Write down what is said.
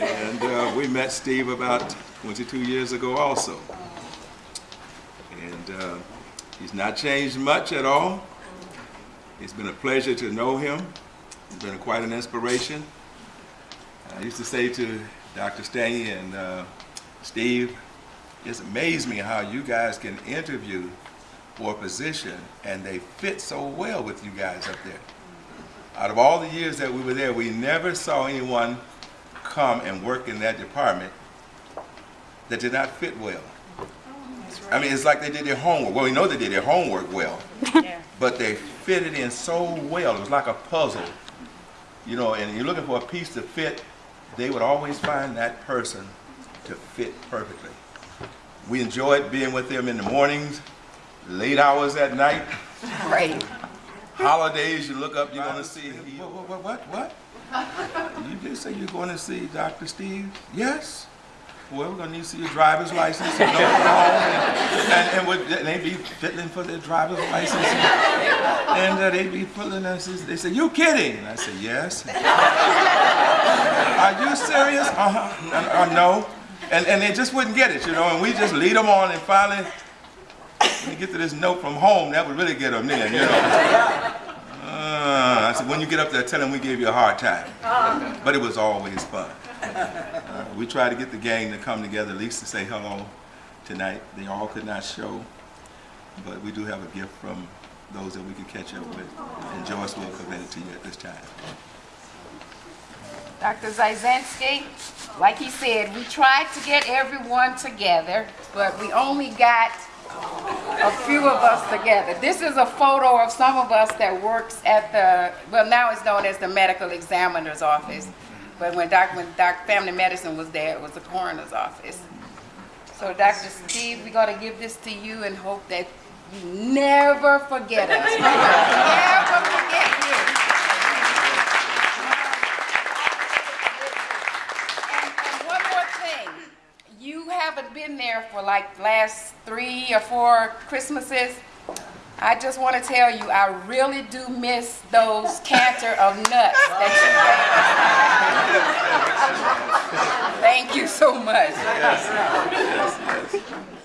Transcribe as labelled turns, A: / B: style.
A: And uh, we met Steve about 22 years ago also. And uh, he's not changed much at all. It's been a pleasure to know him. He's been quite an inspiration. I used to say to Dr. Stanley and uh, Steve, it's amazed me how you guys can interview for a position and they fit so well with you guys up there. Out of all the years that we were there, we never saw anyone come and work in that department that did not fit well. Oh, I mean, it's like they did their homework. Well, we know they did their homework well,
B: Yeah.
A: but they fitted in so well. It was like a puzzle. You know, and you're looking for a piece to fit, they would always find that person to fit perfectly. We enjoyed being with them in the mornings, late hours at night,
B: Great.
A: holidays, you look up, you're gonna see, what, what, what, what? Say you're going to see Dr. Steve? Yes? Well, we're gonna need to see your driver's license and and, and, and and they be fiddling for their driver's license and, uh, they be pulling us, they say, you kidding? I say, yes. Are you serious? Uh-huh, uh, no. And, and they just wouldn't get it, you know, and we just lead them on and finally, when you get to this note from home, that would really get them in, you know. Said, when you get up there, tell them we gave you a hard time. But it was always fun. Uh, we tried to get the gang to come together at least to say hello tonight. They all could not show, but we do have a gift from those that we could catch up with. And Joyce will present it to you at this time.
B: Dr. Zayzensky, like he said, we tried to get everyone together, but we only got a few of us together. This is a photo of some of us that works at the, well, now it's known as the medical examiner's office. But when Doc, when Doc Family Medicine was there, it was the coroner's office. So Dr. Steve, we're gonna give this to you and hope that you never forget us. Never forget you. And, and one more thing, you haven't been there for like last three or four Christmases. I just want to tell you, I really do miss those canter of nuts that you. Thank you so much.
A: Yes, yes, yes.